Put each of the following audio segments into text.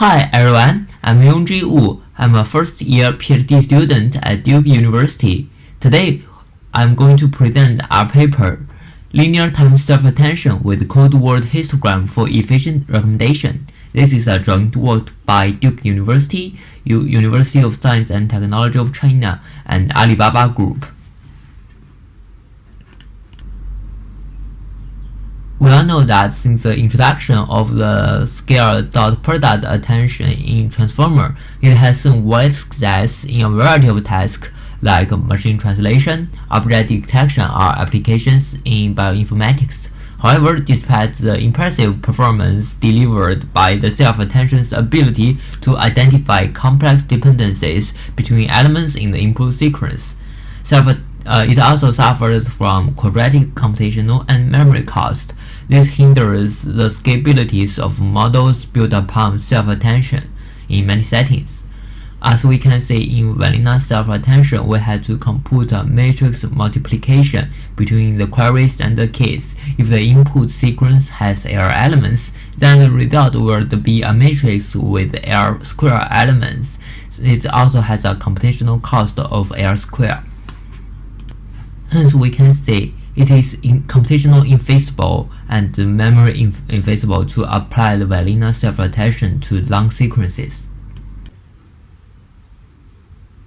Hi everyone, I'm Yongji Wu. I'm a first year PhD student at Duke University. Today, I'm going to present our paper, Linear Time Self-Attention with Code Word Histogram for Efficient Recommendation. This is a joint work by Duke University, U University of Science and Technology of China, and Alibaba Group. We all know that since the introduction of the scale dot product attention in Transformer, it has seen wide success in a variety of tasks like machine translation, object detection, or applications in bioinformatics. However, despite the impressive performance delivered by the self-attention's ability to identify complex dependencies between elements in the input sequence, self uh, it also suffers from quadratic computational and memory cost. This hinders the scalability of models built upon self-attention in many settings. As we can see in vanilla self-attention, we had to compute a matrix multiplication between the queries and the keys. If the input sequence has error elements, then the result will be a matrix with error square elements. It also has a computational cost of error square. Hence, we can say it is in computational infeasible and memory inf infeasible to apply the vanilla self-attention to long sequences.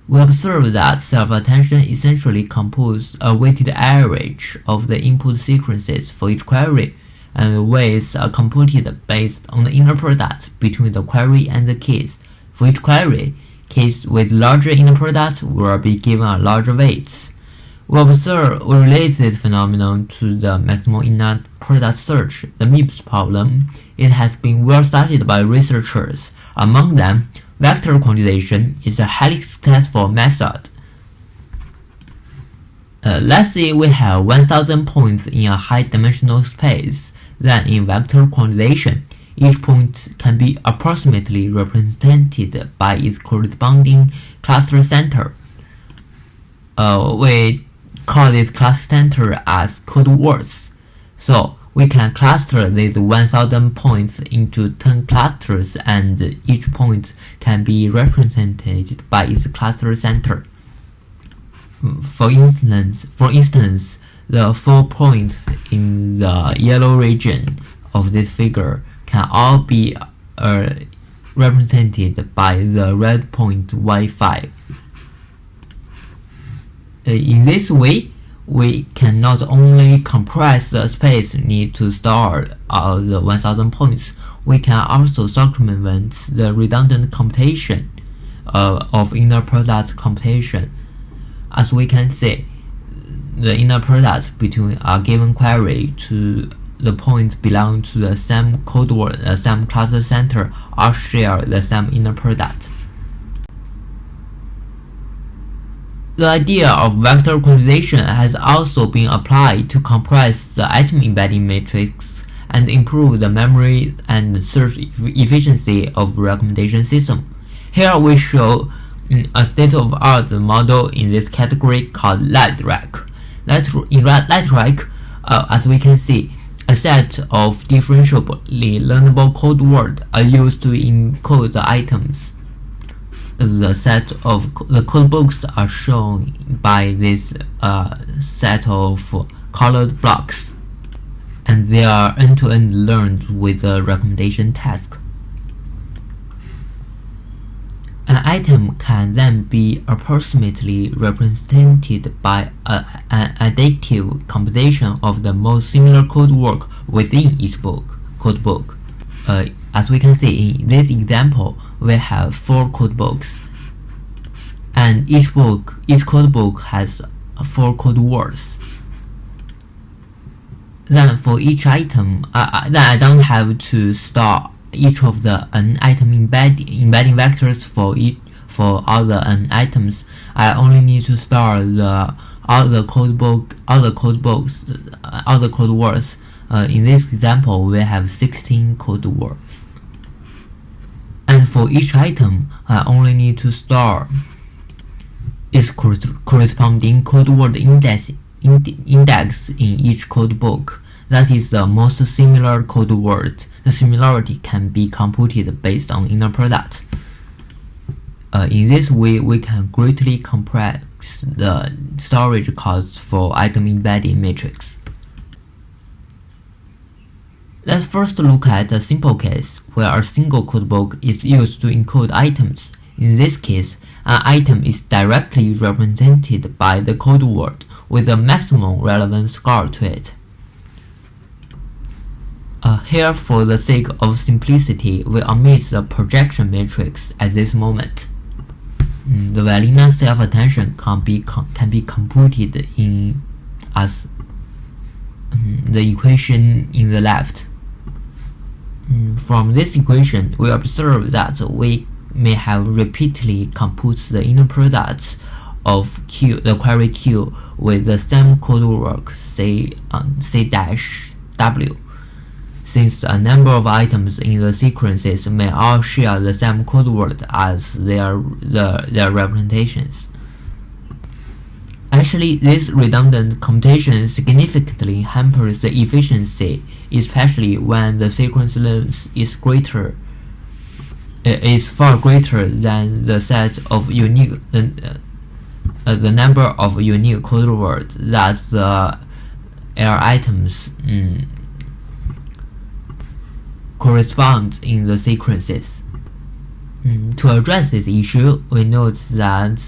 We observe that self-attention essentially computes a weighted average of the input sequences for each query, and the weights are computed based on the inner product between the query and the keys. For each query, keys with larger inner product will be given a larger weights. We observe we relate this phenomenon to the maximal inner product search, the MIPS problem. It has been well studied by researchers. Among them, vector quantization is a highly successful method. Uh, let's say we have 1000 points in a high-dimensional space. Then in vector quantization, each point can be approximately represented by its corresponding cluster center. Uh, we call this cluster center as code words. So we can cluster these 1000 points into 10 clusters and each point can be represented by its cluster center. For instance, for instance, the four points in the yellow region of this figure can all be uh, represented by the red point y5. Uh, in this way, we can not only compress the space needed to store all the 1000 points, we can also circumvent the redundant computation uh, of inner product computation. As we can see, the inner product between a given query to the points belong to the same code word, the same cluster center, all share the same inner product. The idea of vector quantization has also been applied to compress the item embedding matrix and improve the memory and search efficiency of recommendation system. Here we show mm, a state-of-art model in this category called LightRec. In LightRec, uh, as we can see, a set of differentiably learnable code words are used to encode the items the set of the code books are shown by this uh, set of colored blocks and they are end-to-end -end learned with a recommendation task. An item can then be approximately represented by a, an additive composition of the most similar code word within each book, code book. Uh, as we can see in this example, we have four code books, and each book, each code book has four code words. Then for each item, uh, then I don't have to store each of the n item embed, embedding vectors for each for all the n items. I only need to store the all the code book, all the code books, all the code words. Uh, in this example, we have 16 code words. And for each item, I only need to store its corresponding code word index, index in each code book. That is the most similar code word the similarity can be computed based on inner product. Uh, in this way, we can greatly compress the storage costs for item embedding matrix. Let's first look at a simple case where a single codebook is used to encode items. In this case, an item is directly represented by the code word with a maximum relevant score to it. Uh, here, for the sake of simplicity, we omit the projection matrix at this moment. Mm, the Vanilla self-attention can be can be computed in as um, the equation in the left. From this equation, we observe that we may have repeatedly computed the inner products of Q, the query Q, with the same code word, say um, C dash W since a number of items in the sequences may all share the same code word as their, the, their representations. Actually, this redundant computation significantly hampers the efficiency, especially when the sequence length is greater is far greater than the set of unique uh, uh, the number of unique code words that the L items mm, correspond in the sequences. Mm, to address this issue, we note that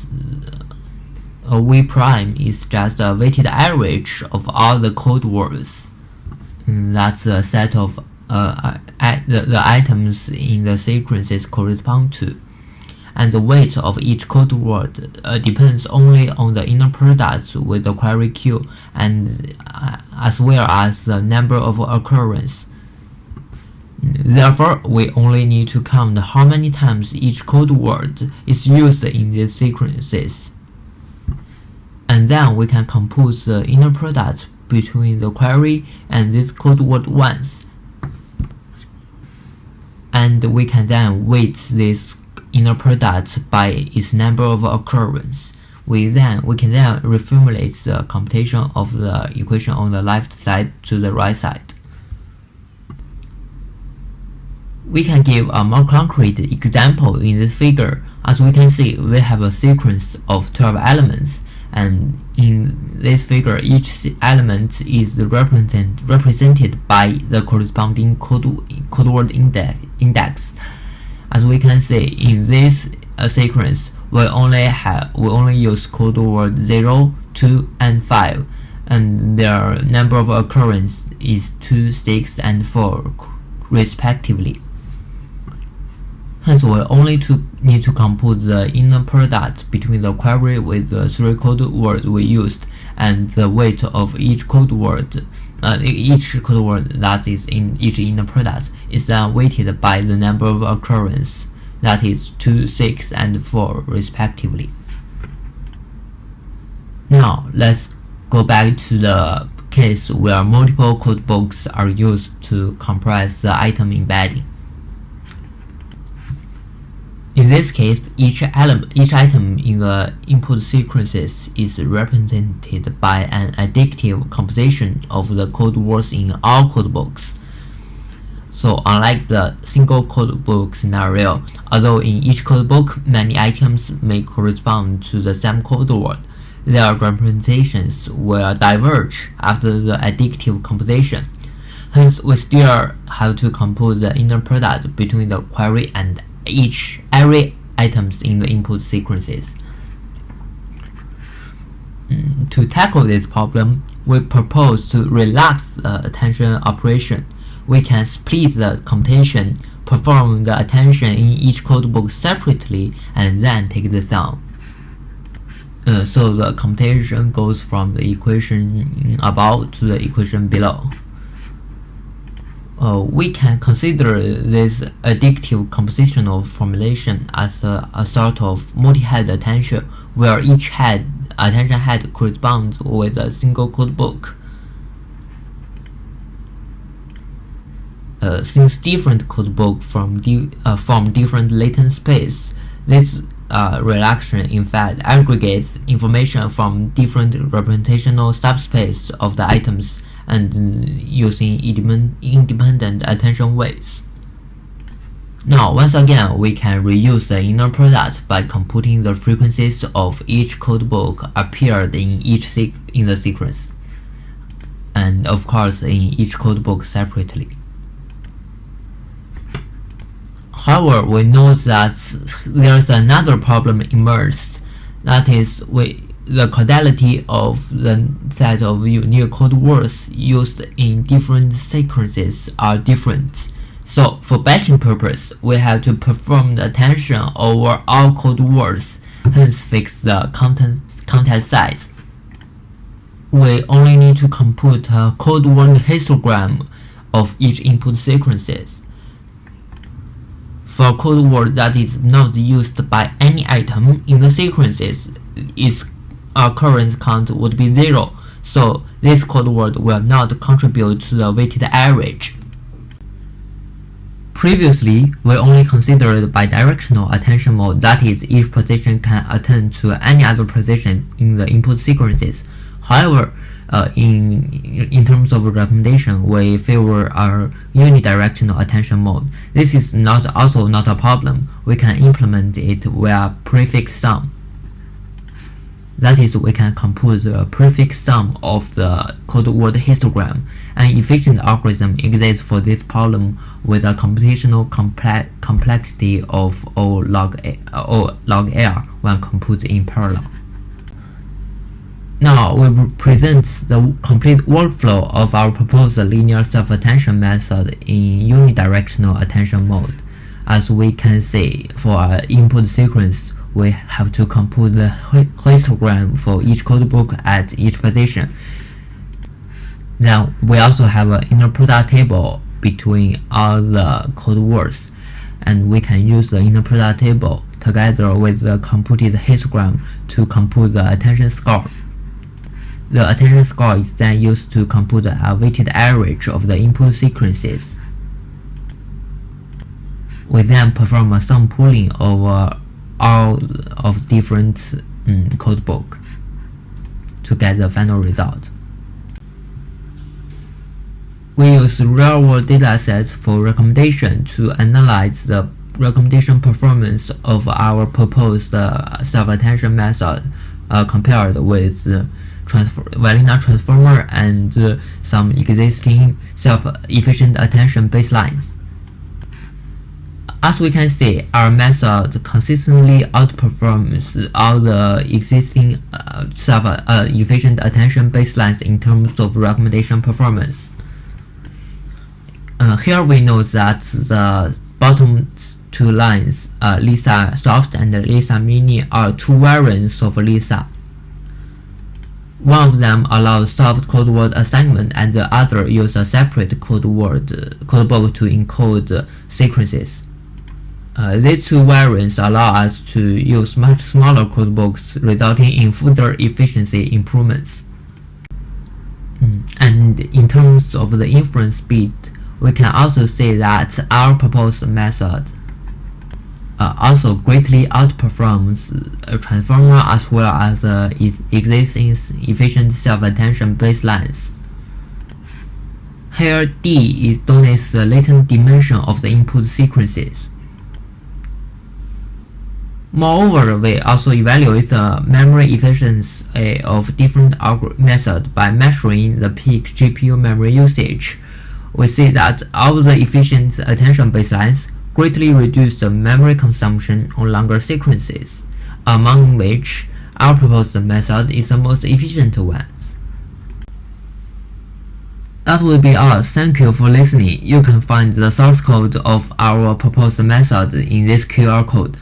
uh, a V prime is just a weighted average of all the code words. Mm, that's a set of uh, the, the items in the sequences correspond to. And the weight of each code word uh, depends only on the inner product with the query Q and uh, as well as the number of occurrences. Therefore, we only need to count how many times each code word is used in these sequences. And then we can compose the inner product between the query and this code word once. And we can then weight this inner product by its number of occurrence. We then we can then reformulate the computation of the equation on the left side to the right side. We can give a more concrete example in this figure. As we can see, we have a sequence of 12 elements, and in this figure, each element is represent, represented by the corresponding code, code word index. As we can see, in this uh, sequence, we only have we only use code word 0, 2, and 5, and their number of occurrence is 2, 6, and 4, respectively. Hence, we only to need to compute the inner product between the query with the three code words we used and the weight of each code word. Uh, each code word that is in each inner product is then weighted by the number of occurrence, that is 2, 6, and 4 respectively. Now, let's go back to the case where multiple codebooks are used to compress the item embedding. In this case, each element, each item in the input sequences is represented by an additive composition of the code words in all codebooks. So unlike the single codebook scenario, although in each codebook many items may correspond to the same code word, their representations will diverge after the additive composition. Hence, we still have to compute the inner product between the query and each every items in the input sequences. Mm, to tackle this problem, we propose to relax the attention operation. We can split the computation, perform the attention in each codebook separately, and then take the sum. Uh, so the computation goes from the equation above to the equation below uh, we can consider this additive compositional formulation as a, a sort of multi-head attention, where each head attention head corresponds with a single code book. Uh, since different code book from di uh, from different latent space, this uh, in fact aggregates information from different representational subspace of the items and using independent attention weights. Now, once again, we can reuse the inner product by computing the frequencies of each codebook appeared in each in the sequence, and of course in each codebook separately. However, we know that there's another problem emerged. That is, we, the causality of the set of unique code words used in different sequences are different. So for batching purpose, we have to perform the attention over all code words, hence fix the content, content size. We only need to compute a code word histogram of each input sequences. For a code word that is not used by any item in the sequences, its occurrence count would be zero, so this code word will not contribute to the weighted average. Previously, we only considered bidirectional attention mode, that is, each position can attend to any other position in the input sequences. However, uh, in in terms of recommendation, we favor our unidirectional attention mode. This is not also not a problem. We can implement it via prefix sum. That is, we can compute the prefix sum of the code word histogram. An efficient algorithm exists for this problem with a computational comple complexity of O log, a, o log L when computed in parallel. Now we present the complete workflow of our proposed linear self-attention method in unidirectional attention mode. As we can see, for our input sequence, we have to compute the histogram for each codebook at each position. Then we also have an inner product table between all the code words, and we can use the inner product table together with the computed histogram to compute the attention score. The attention score is then used to compute a weighted average of the input sequences. We then perform a sum pooling over all of different um, code book to get the final result. We use real-world datasets for recommendation to analyze the recommendation performance of our proposed uh, self-attention method uh, compared with the transfer, vanilla transformer and uh, some existing self-efficient attention baselines. As we can see, our method consistently outperforms all the existing uh, self-efficient uh, attention baselines in terms of recommendation performance. Uh, here we know that the bottom two lines, uh, Lisa Soft and Lisa Mini, are two variants of Lisa. One of them allows soft code word assignment and the other uses a separate code word codebook to encode sequences. Uh, these two variants allow us to use much smaller codebooks, resulting in further efficiency improvements. Mm. And in terms of the inference speed, we can also say that our proposed method uh, also greatly outperforms a transformer as well as uh, existing efficient self-attention baselines. Here D is denotes the latent dimension of the input sequences. Moreover, we also evaluate the memory efficiency uh, of different methods by measuring the peak GPU memory usage. We see that all the efficient attention baselines greatly reduce the memory consumption on longer sequences, among which our proposed method is the most efficient one. That will be all. Thank you for listening. You can find the source code of our proposed method in this QR code.